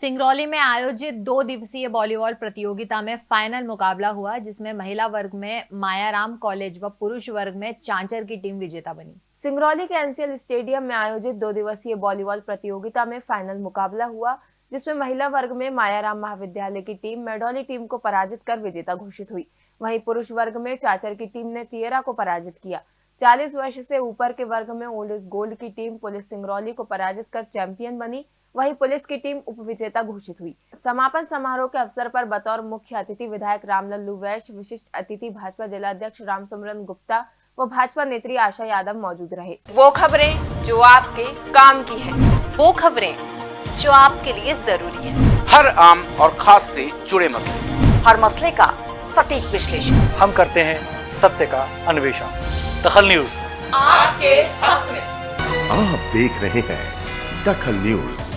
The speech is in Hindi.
सिंगरौली में आयोजित दो दिवसीय वॉलीबॉल प्रतियोगिता में फाइनल मुकाबला हुआ, जिसमें महिला वर्ग में मायाराम कॉलेज व पुरुष वर्ग में चांचर की टीम विजेता बनी। सिंगरौली के एनसीएल स्टेडियम में आयोजित दो दिवसीय वॉलीबॉल प्रतियोगिता में फाइनल मुकाबला हुआ, जिसमें महिला वर्ग में मायाराम महाविद्यालय की टीम मेडोली टीम को पराजित कर विजेता घोषित हुई। वहीं पुरुष वर्ग में चाचर की टीम ने तियरा को पराजित किया। 40 वर्ष से ऊपर के वर्ग में ओल्ड इज़ गोल्ड की टीम पुलिस सिंगरौली को पराजित कर चैंपियन बनी। वहीं पुलिस की टीम उप विजेता घोषित हुई। समापन समारोह के अवसर पर बतौर मुख्य अतिथि विधायक रामलल्लू वैश्य विशिष्ट अतिथि भाजपा जिलाध्यक्ष रामसुमरन गुप्ता व भाजपा नेत्री आशा यादव मौजूद रहे। वो खबरें जो आपके काम की है। वो खबरें जो आपके लिए ज़रूरी है। हर आम और खास से जुड़े मसले। हर मसले का सटीक विश्लेषण। हम करते हैं सत्य का अन्वेषण। दखल न्यूज़। आपके हक में। आप देख रहे हैं दखल न्यूज़।